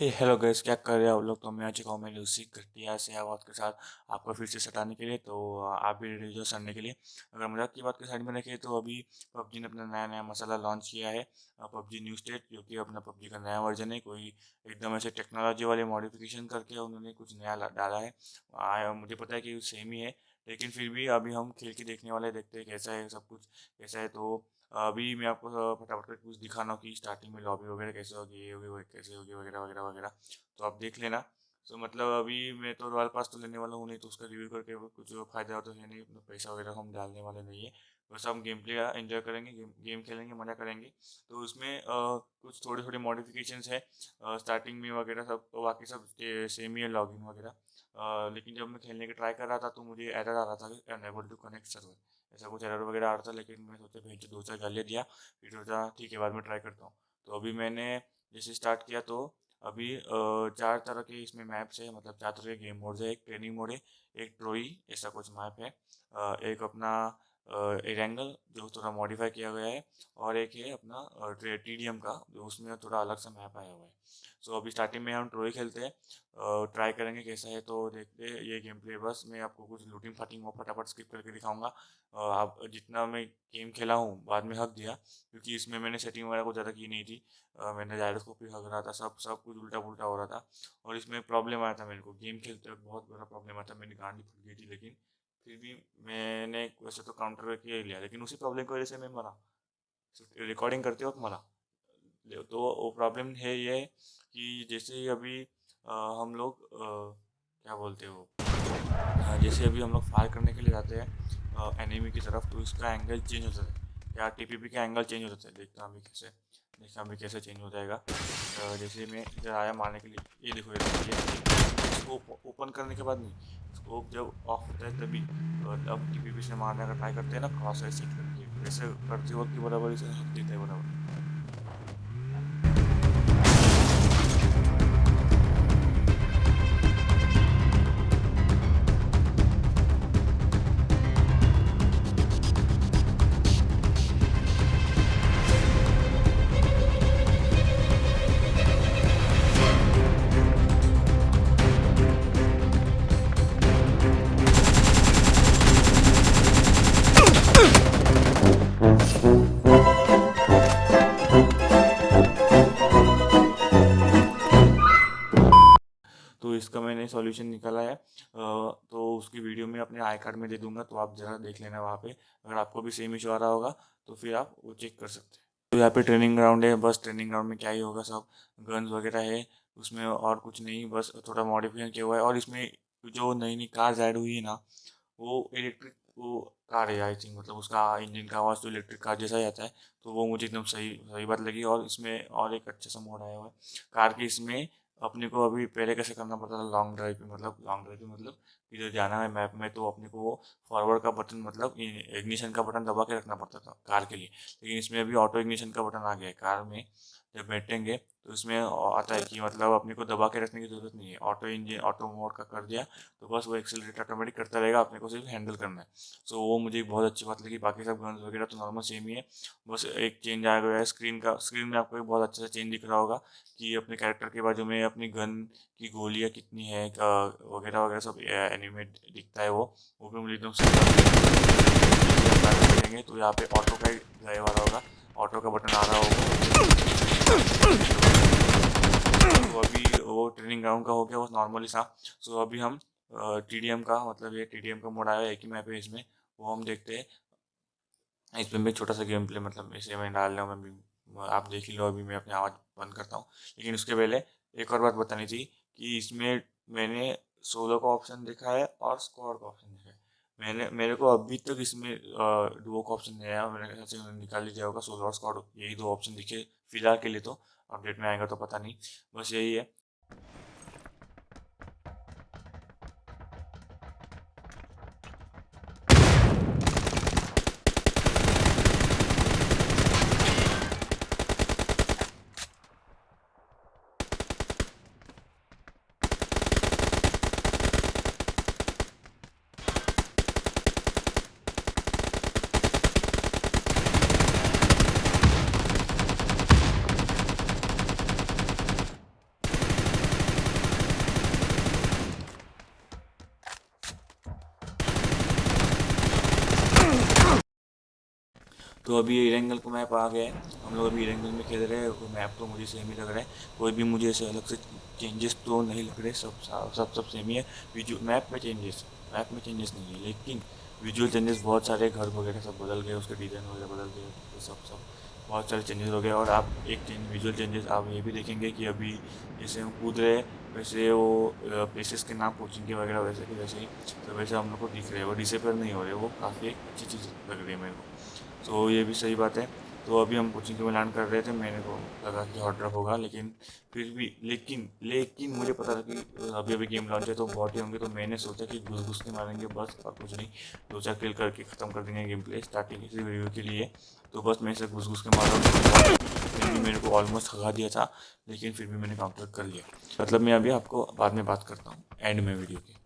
हे hello guys क्या कर रहे हो आप लोग? तो मैं आ चुका हूँ मैंने उसी घटिया से आवाज़ के साथ आपको फिर से सटाने के लिए तो आप भी रेडी हो सड़ने के लिए। अगर मज़ाक की बात की साइड में रखिए तो अभी पबजी ने अपना नया नया मसाला लॉन्च किया है पबजी न्यू स्टेट जो कि अपना पबजी का नया वर्जन है। कोई एकदम ऐसे टेक्नोलॉजी वाले मॉडिफिकेशन करके उन्होंने कुछ नया डाला है। आ, मुझे पता है कि सेम ही है लेकिन फिर भी अभी हम खेल के देखने वाले देखते हैं कैसा है सब कुछ कैसा है तो अभी मैं आपको फटाफट कर कुछ दिखाना कि स्टार्टिंग में लॉबी वगैरह कैसे होगी, ये होगी कैसे होगी, वगैरह वगैरह वगैरह। तो आप देख लेना। तो मतलब अभी मैं तो रॉयल पास तो लेने वाला हूँ नहीं तो उसका रिव्यू करके कुछ फ़ायदा तो है नहीं पैसा वगैरह हम डालने वाले नहीं है। बस हम गेम प्ले एंजॉय करेंगे गेम गेम खेलेंगे मज़ा करेंगे। तो उसमें आ, कुछ थोड़े थोड़े मॉडिफिकेशंस है आ, स्टार्टिंग में वगैरह सब तो बाकी सब सेम ही है लॉगिन वगैरह। लेकिन जब मैं खेलने की ट्राई कर रहा था तो मुझे एरर आ रहा था कि अनएबल टू कनेक्ट सर्वर ऐसा कुछ एरर वगैरह आ रहा था लेकिन मैं सोचा भेज दो चार गालियाँ दिया फिर सोचा ठीक है बाद में ट्राई करता हूँ। तो अभी मैंने जैसे स्टार्ट किया तो अभी चार तरह के इसमें मैप्स है मतलब चार तरह के गेम मोड है, एक ट्रेनिंग मोड है, एक ट्रोई, ऐसा कुछ मैप है। एक अपना एरेंगल जो थोड़ा मॉडिफाई किया गया है और एक है अपना टी डी एम का जो उसमें थोड़ा अलग सा मैप आया हुआ है। सो so, अभी स्टार्टिंग में हम ट्रोई खेलते हैं ट्राई करेंगे कैसा है तो देखते हैं ये गेम प्ले बस मैं आपको कुछ लूटिंग फाटिंग वो फटाफट स्किप करके दिखाऊँगा। आप जितना मैं गेम खेला हूँ बाद में हक दिया क्योंकि इसमें मैंने सेटिंग वगैरह कुछ ज़्यादा की नहीं थी। मैंने जायरोस्कोप भी हक रहा था सब सब कुछ उल्टा पुल्टा हो रहा था और इसमें प्रॉब्लम आया था मेरे को। गेम खेलते वक्त बहुत बड़ा प्रॉब्लम आया था मेरी गांडी फूट गई थी लेकिन फिर भी मैंने वैसे तो काउंटर करके ही लिया लेकिन उसी प्रॉब्लम की वजह से मैं मरा। रिकॉर्डिंग करते वक्त मरा। तो वो प्रॉब्लम है ये कि जैसे अभी आ, हम लोग आ, क्या बोलते हो जैसे अभी हम लोग फायर करने के लिए जाते हैं एनिमी की तरफ़ तो इसका एंगल चेंज हो। जाता है या टीपीपी का एंगल चेंज हो जाता है। देखता हूँ अभी कैसे देखता अभी कैसे चेंज हो जाएगा। जैसे मैं इधर आया मारने के लिए ये देखो ये इसको ओपन करने के बाद नहीं स्कोप जब ऑफ़ होता है, तभी अब टी पी से मारने का ट्राई करते हैं ना क्रॉस ऐसे करते हैं ऐसे करते वक्त बराबर इसे देता है बराबर। तो इसका मैंने सॉल्यूशन निकाला है। तो उसकी वीडियो में अपने आई कार्ड में दे दूँगा तो आप ज़रा देख लेना वहाँ पे। अगर आपको भी सेम इशू आ रहा होगा तो फिर आप वो चेक कर सकते हैं। तो यहाँ पे ट्रेनिंग ग्राउंड है, बस ट्रेनिंग ग्राउंड में क्या ही होगा सब। गन्स वगैरह है, उसमें और कुछ नहीं, बस थोड़ा मॉडिफिकेशन किया हुआ है। और इसमें जो नई नई कार्स ऐड हुई है ना, वो इलेक्ट्रिक वो कार है आई थिंक मतलब उसका इंजन का आवाज़ तो इलेक्ट्रिक कार जैसा ही आता है। तो वो मुझे एकदम सही सही बात लगी और इसमें और एक अच्छा सा मोड आया हुआ है। कार की इसमें अपने को अभी पहले कैसे करना पड़ता था? लॉन्ग ड्राइव पे मतलब लॉन्ग ड्राइव पे मतलब इधर जाना है मैप में तो अपने को वो फॉरवर्ड का बटन मतलब इग्निशन का बटन दबा के रखना पड़ता था कार के लिए। लेकिन इसमें अभी ऑटो इग्निशन का बटन आ गया है कार में। जब बैठेंगे तो इसमें आता है कि मतलब अपने को दबा के रखने की ज़रूरत नहीं है। ऑटो इंजन, ऑटो मोड का कर दिया तो बस वो एक्सेलरेट ऑटोमेटिक करता रहेगा अपने को सिर्फ़ हैंडल करना है। सो वो मुझे बहुत अच्छी बात लगी। बाकी सब गन्स वगैरह तो नॉर्मल सेम ही है। बस एक चेंज आ गया है स्क्रीन का। स्क्रीन में आपको एक बहुत अच्छा सा चेंज दिख रहा होगा कि अपने कैरेक्टर के बाजू में अपनी गन की गोलियाँ कितनी है वगैरह वगैरह सब एनिमेट दिखता है वो। वो भी मुझे एकदम करेंगे तो यहाँ पे ऑटो का ही ड्राइवर होगा। ऑटो का बटन आ रहा होगा। ट्रेनिंग ग्राउंड का हो गया वो नॉर्मली सा सो अभी हम टी uh, का मतलब ये टीडीएम का मोड आया है एक ही मैप है इसमें वो हम देखते हैं। इसमें भी छोटा सा गेम प्ले मतलब इसे मैं डाल रहा हूँ मैं आप देख ही लो अभी मैं अपनी आवाज़ बंद करता हूँ। लेकिन उसके पहले एक और बात बतानी थी कि इसमें मैंने सोलो का ऑप्शन देखा है और स्क्वाड का ऑप्शन देखा है। मैंने मेरे को अभी तक इसमें डुओ का ऑप्शन नहीं आया मेरे ख्याल से निकाल लीजिए होगा सोलो और स्क्वाड यही दो ऑप्शन दिखे फ़िलहाल के लिए तो अपडेट में आएगा तो पता नहीं। बस यही है। तो अभी एरेंगल को मैप आ गया है। हम लोग अभी एरेंगल में खेल रहे हैं मैप तो मुझे सेम ही लग रहा है। कोई भी मुझे ऐसे अलग से चेंजेस तो नहीं लग रहे, सब सब सब सेम ही है। वीडियो मैप में चेंजेस मैप में चेंजेस नहीं है, लेकिन विजुअल चेंजेस बहुत सारे घर वगैरह सब बदल गए, उसके डिज़ाइन वगैरह बदल गए तो सब सब बहुत सारे चेंजेस हो गए। और आप एक चेंज विजुअल चेंजेस आप ये भी देखेंगे कि अभी जैसे हम कूद रहे वैसे वो प्लेसेस के नाम कोचिंग वगैरह वैसे के वैसे ही तो वैसे हम लोग को दिख रहे हैं। वो डिसेपर नहीं हो रहे, वो काफ़ी अच्छी चीज़ लग रही है मेरे को। तो ये भी सही बात है। तो अभी हम कोचिंग में लैंड कर रहे थे, मैंने को लगा कि हॉट ड्रॉप होगा, लेकिन फिर भी, लेकिन लेकिन मुझे पता था कि अभी अभी गेम लॉन्च है तो बहुत ही होंगे तो मैंने सोचा कि घुस घुस के मारेंगे बस, और कुछ नहीं। दो चार किल करके ख़त्म कर देंगे गेम प्ले स्टार्टिंग इसी वीडियो के लिए। तो बस मैं इसे घुस घुस के मारा। फिर भी मेरे को ऑलमोस्ट खा दिया था, लेकिन फिर भी मैंने काउंटर कर लिया। मतलब मैं अभी आपको बाद में बात करता हूँ एंड में वीडियो की।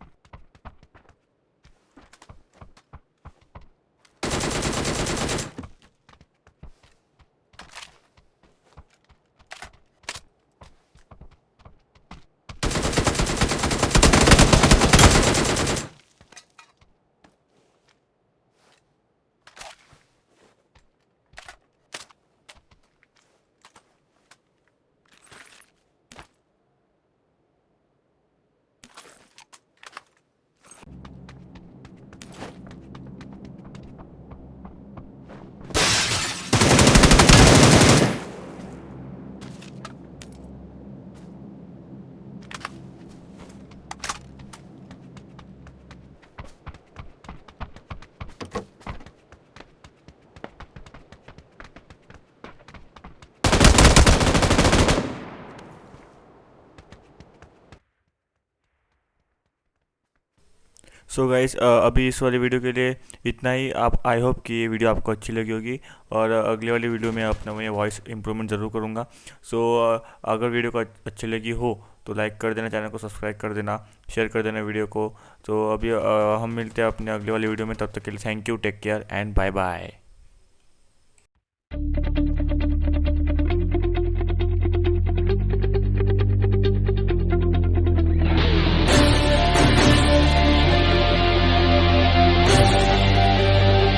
सो so गाइस अभी इस वाली वीडियो के लिए इतना ही। आप आई होप कि ये वीडियो आपको अच्छी लगी होगी और अगले वाली वीडियो में अपना मैं वॉइस इंप्रूवमेंट ज़रूर करूँगा। सो so, अगर वीडियो को अच्छी लगी हो तो लाइक कर देना चैनल को सब्सक्राइब कर देना शेयर कर देना वीडियो को। तो अभी हम मिलते हैं अपने अगले वाली वीडियो में तब तक के लिए thank you take care and bye bye